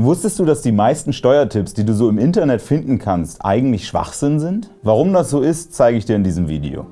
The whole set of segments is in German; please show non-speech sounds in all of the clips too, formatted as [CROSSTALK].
Wusstest du, dass die meisten Steuertipps, die du so im Internet finden kannst, eigentlich Schwachsinn sind? Warum das so ist, zeige ich dir in diesem Video.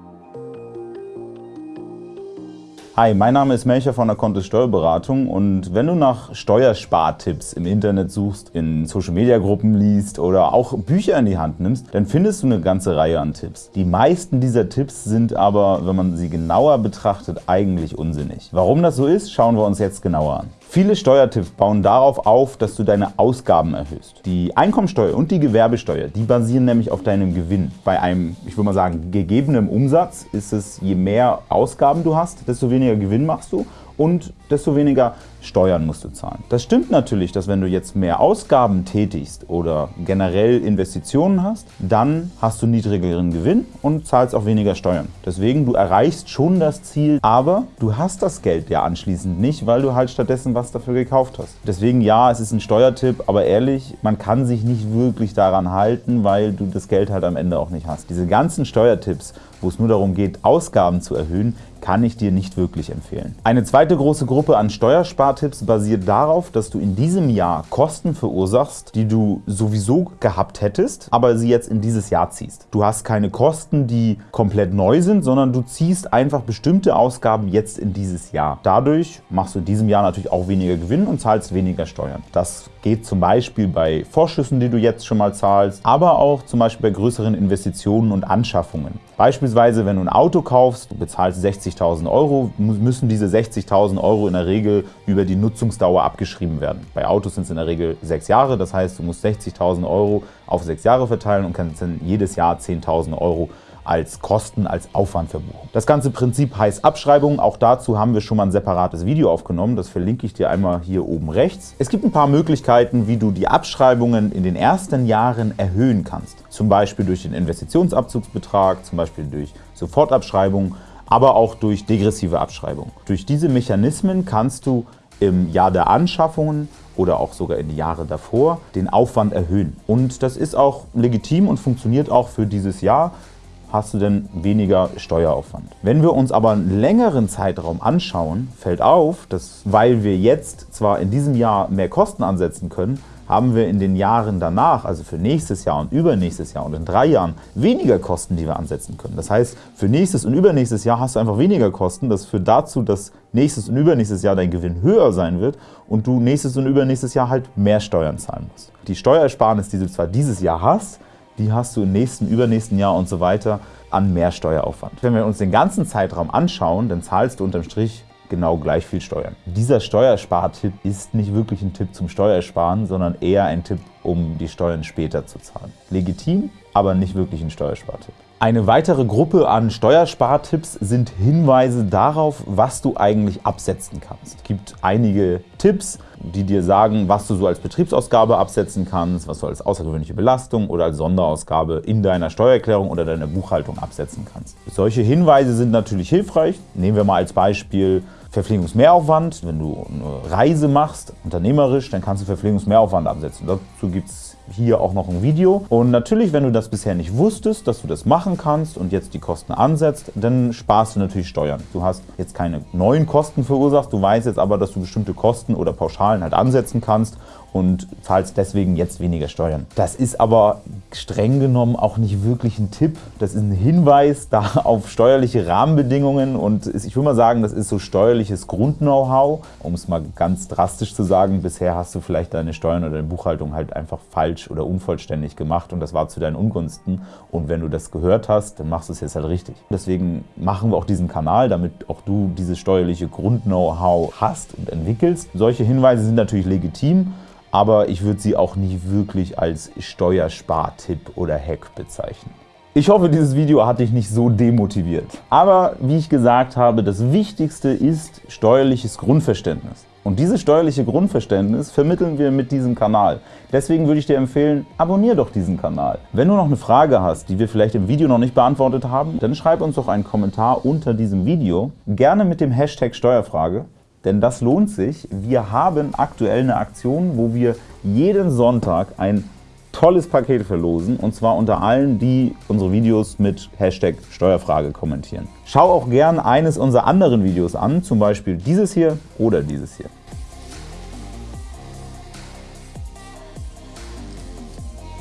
Hi, mein Name ist Melcher von der Kontist Steuerberatung und wenn du nach Steuerspartipps im Internet suchst, in Social-Media-Gruppen liest oder auch Bücher in die Hand nimmst, dann findest du eine ganze Reihe an Tipps. Die meisten dieser Tipps sind aber, wenn man sie genauer betrachtet, eigentlich unsinnig. Warum das so ist, schauen wir uns jetzt genauer an. Viele Steuertipps bauen darauf auf, dass du deine Ausgaben erhöhst. Die Einkommensteuer und die Gewerbesteuer, die basieren nämlich auf deinem Gewinn. Bei einem, ich würde mal sagen, gegebenen Umsatz ist es, je mehr Ausgaben du hast, desto weniger Gewinn machst du und desto weniger Steuern musst du zahlen. Das stimmt natürlich, dass wenn du jetzt mehr Ausgaben tätigst oder generell Investitionen hast, dann hast du niedrigeren Gewinn und zahlst auch weniger Steuern. Deswegen, du erreichst schon das Ziel, aber du hast das Geld ja anschließend nicht, weil du halt stattdessen was dafür gekauft hast. Deswegen ja, es ist ein Steuertipp, aber ehrlich, man kann sich nicht wirklich daran halten, weil du das Geld halt am Ende auch nicht hast. Diese ganzen Steuertipps, wo es nur darum geht, Ausgaben zu erhöhen, kann ich dir nicht wirklich empfehlen. Eine zweite große Gruppe an Steuerspartipps basiert darauf, dass du in diesem Jahr Kosten verursachst, die du sowieso gehabt hättest, aber sie jetzt in dieses Jahr ziehst. Du hast keine Kosten, die komplett neu sind, sondern du ziehst einfach bestimmte Ausgaben jetzt in dieses Jahr. Dadurch machst du in diesem Jahr natürlich auch weniger Gewinn und zahlst weniger Steuern. Das geht zum Beispiel bei Vorschüssen, die du jetzt schon mal zahlst, aber auch zum Beispiel bei größeren Investitionen und Anschaffungen. Beispielsweise, wenn du ein Auto kaufst, du bezahlst 60.000 Euro, müssen diese 60.000 Euro in der Regel über die Nutzungsdauer abgeschrieben werden. Bei Autos sind es in der Regel sechs Jahre, das heißt, du musst 60.000 Euro auf sechs Jahre verteilen und kannst dann jedes Jahr 10.000 Euro als Kosten, als Aufwand verbuchen. Das ganze Prinzip heißt Abschreibung. Auch dazu haben wir schon mal ein separates Video aufgenommen. Das verlinke ich dir einmal hier oben rechts. Es gibt ein paar Möglichkeiten, wie du die Abschreibungen in den ersten Jahren erhöhen kannst. Zum Beispiel durch den Investitionsabzugsbetrag, zum Beispiel durch Sofortabschreibung, aber auch durch degressive Abschreibung. Durch diese Mechanismen kannst du im Jahr der Anschaffungen oder auch sogar in die Jahre davor den Aufwand erhöhen. Und das ist auch legitim und funktioniert auch für dieses Jahr hast du denn weniger Steueraufwand. Wenn wir uns aber einen längeren Zeitraum anschauen, fällt auf, dass weil wir jetzt zwar in diesem Jahr mehr Kosten ansetzen können, haben wir in den Jahren danach, also für nächstes Jahr und übernächstes Jahr und in drei Jahren, weniger Kosten, die wir ansetzen können. Das heißt, für nächstes und übernächstes Jahr hast du einfach weniger Kosten. Das führt dazu, dass nächstes und übernächstes Jahr dein Gewinn höher sein wird und du nächstes und übernächstes Jahr halt mehr Steuern zahlen musst. Die Steuersparnis, die du zwar dieses Jahr hast, die hast du im nächsten, übernächsten Jahr und so weiter an mehr Steueraufwand. Wenn wir uns den ganzen Zeitraum anschauen, dann zahlst du unterm Strich genau gleich viel Steuern. Dieser Steuerspartipp ist nicht wirklich ein Tipp zum Steuersparen, sondern eher ein Tipp, um die Steuern später zu zahlen. Legitim, aber nicht wirklich ein Steuerspartipp. Eine weitere Gruppe an Steuerspartipps sind Hinweise darauf, was du eigentlich absetzen kannst. Es gibt einige Tipps, die dir sagen, was du so als Betriebsausgabe absetzen kannst, was du als außergewöhnliche Belastung oder als Sonderausgabe in deiner Steuererklärung oder deiner Buchhaltung absetzen kannst. Solche Hinweise sind natürlich hilfreich. Nehmen wir mal als Beispiel Verpflegungsmehraufwand. Wenn du eine Reise machst, unternehmerisch, dann kannst du Verpflegungsmehraufwand absetzen. Dazu gibt es hier auch noch ein Video. Und natürlich, wenn du das bisher nicht wusstest, dass du das machen kannst und jetzt die Kosten ansetzt, dann sparst du natürlich Steuern. Du hast jetzt keine neuen Kosten verursacht, du weißt jetzt aber, dass du bestimmte Kosten oder Pauschalen halt ansetzen kannst und zahlst deswegen jetzt weniger Steuern. Das ist aber streng genommen auch nicht wirklich ein Tipp. Das ist ein Hinweis da [LAUGHS] auf steuerliche Rahmenbedingungen und ich würde mal sagen, das ist so steuerliches Grund-Know-how. Um es mal ganz drastisch zu sagen, bisher hast du vielleicht deine Steuern oder deine Buchhaltung halt einfach falsch oder unvollständig gemacht und das war zu deinen Ungunsten. Und wenn du das gehört hast, dann machst du es jetzt halt richtig. Deswegen machen wir auch diesen Kanal, damit auch du dieses steuerliche Grund-Know-how hast und entwickelst. Solche Hinweise sind natürlich legitim aber ich würde sie auch nicht wirklich als Steuerspartipp oder Hack bezeichnen. Ich hoffe, dieses Video hat dich nicht so demotiviert. Aber wie ich gesagt habe, das Wichtigste ist steuerliches Grundverständnis. Und dieses steuerliche Grundverständnis vermitteln wir mit diesem Kanal. Deswegen würde ich dir empfehlen, abonniere doch diesen Kanal. Wenn du noch eine Frage hast, die wir vielleicht im Video noch nicht beantwortet haben, dann schreib uns doch einen Kommentar unter diesem Video, gerne mit dem Hashtag Steuerfrage denn das lohnt sich. Wir haben aktuell eine Aktion, wo wir jeden Sonntag ein tolles Paket verlosen und zwar unter allen, die unsere Videos mit Hashtag Steuerfrage kommentieren. Schau auch gern eines unserer anderen Videos an, zum Beispiel dieses hier oder dieses hier.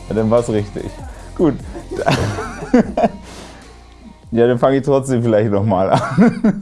Ja, dann war es richtig. Gut. [LAUGHS] Ja, dann fange ich trotzdem vielleicht nochmal an. [LAUGHS]